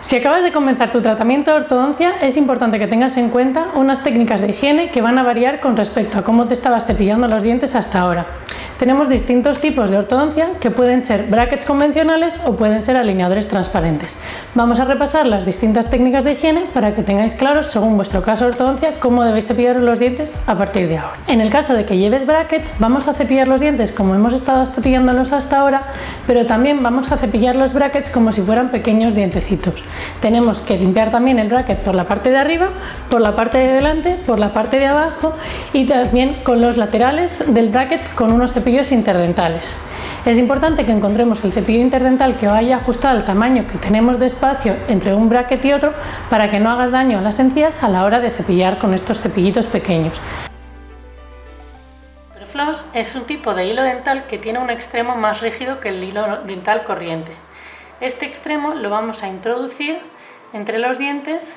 Si acabas de comenzar tu tratamiento de ortodoncia, es importante que tengas en cuenta unas técnicas de higiene que van a variar con respecto a cómo te estabas cepillando los dientes hasta ahora. Tenemos distintos tipos de ortodoncia que pueden ser brackets convencionales o pueden ser alineadores transparentes. Vamos a repasar las distintas técnicas de higiene para que tengáis claro, según vuestro caso de ortodoncia, cómo debéis cepillar los dientes a partir de ahora. En el caso de que lleves brackets, vamos a cepillar los dientes como hemos estado cepillándolos hasta ahora, pero también vamos a cepillar los brackets como si fueran pequeños dientecitos. Tenemos que limpiar también el bracket por la parte de arriba, por la parte de delante, por la parte de abajo y también con los laterales del bracket con unos cepillos interdentales. Es importante que encontremos el cepillo interdental que vaya ajustado al tamaño que tenemos de espacio entre un bracket y otro para que no hagas daño a las encías a la hora de cepillar con estos cepillitos pequeños. El floss es un tipo de hilo dental que tiene un extremo más rígido que el hilo dental corriente. Este extremo lo vamos a introducir entre los dientes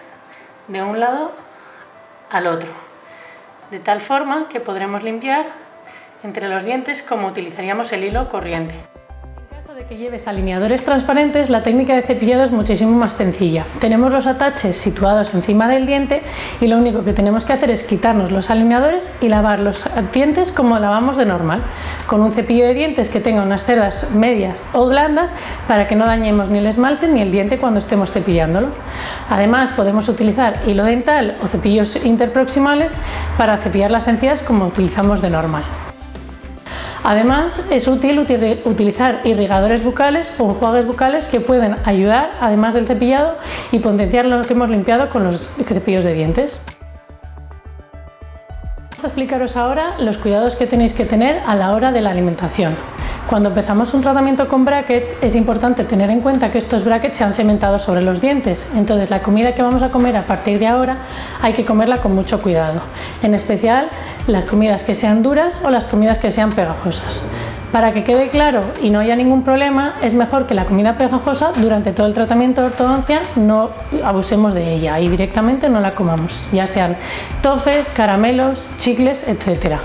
de un lado al otro, de tal forma que podremos limpiar entre los dientes como utilizaríamos el hilo corriente. En caso de que lleves alineadores transparentes, la técnica de cepillado es muchísimo más sencilla. Tenemos los ataches situados encima del diente y lo único que tenemos que hacer es quitarnos los alineadores y lavar los dientes como lavamos de normal, con un cepillo de dientes que tenga unas cerdas medias o blandas para que no dañemos ni el esmalte ni el diente cuando estemos cepillándolo. Además podemos utilizar hilo dental o cepillos interproximales para cepillar las encías como utilizamos de normal. Además, es útil utilizar irrigadores bucales o enjuagues bucales que pueden ayudar, además del cepillado, y potenciar lo que hemos limpiado con los cepillos de dientes. Vamos a explicaros ahora los cuidados que tenéis que tener a la hora de la alimentación. Cuando empezamos un tratamiento con brackets es importante tener en cuenta que estos brackets se han cementado sobre los dientes, entonces la comida que vamos a comer a partir de ahora hay que comerla con mucho cuidado, en especial las comidas que sean duras o las comidas que sean pegajosas. Para que quede claro y no haya ningún problema, es mejor que la comida pegajosa durante todo el tratamiento de ortodoncia no abusemos de ella y directamente no la comamos, ya sean tofes, caramelos, chicles, etcétera.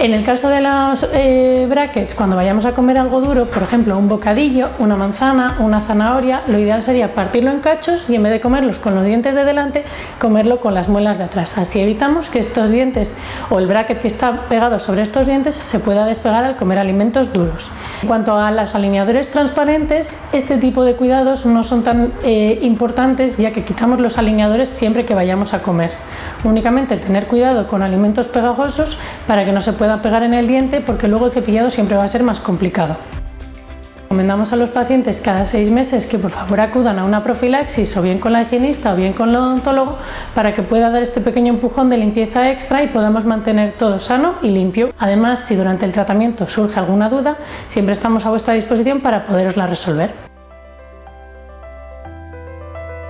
En el caso de los eh, brackets, cuando vayamos a comer algo duro, por ejemplo un bocadillo, una manzana, una zanahoria, lo ideal sería partirlo en cachos y en vez de comerlos con los dientes de delante, comerlo con las muelas de atrás. Así evitamos que estos dientes o el bracket que está pegado sobre estos dientes se pueda despegar al comer alimentos duros. En cuanto a los alineadores transparentes, este tipo de cuidados no son tan eh, importantes ya que quitamos los alineadores siempre que vayamos a comer. Únicamente tener cuidado con alimentos pegajosos para que no se pueda pegar en el diente porque luego el cepillado siempre va a ser más complicado. Recomendamos a los pacientes cada seis meses que por favor acudan a una profilaxis o bien con la higienista o bien con el odontólogo para que pueda dar este pequeño empujón de limpieza extra y podamos mantener todo sano y limpio. Además, si durante el tratamiento surge alguna duda, siempre estamos a vuestra disposición para poderosla resolver.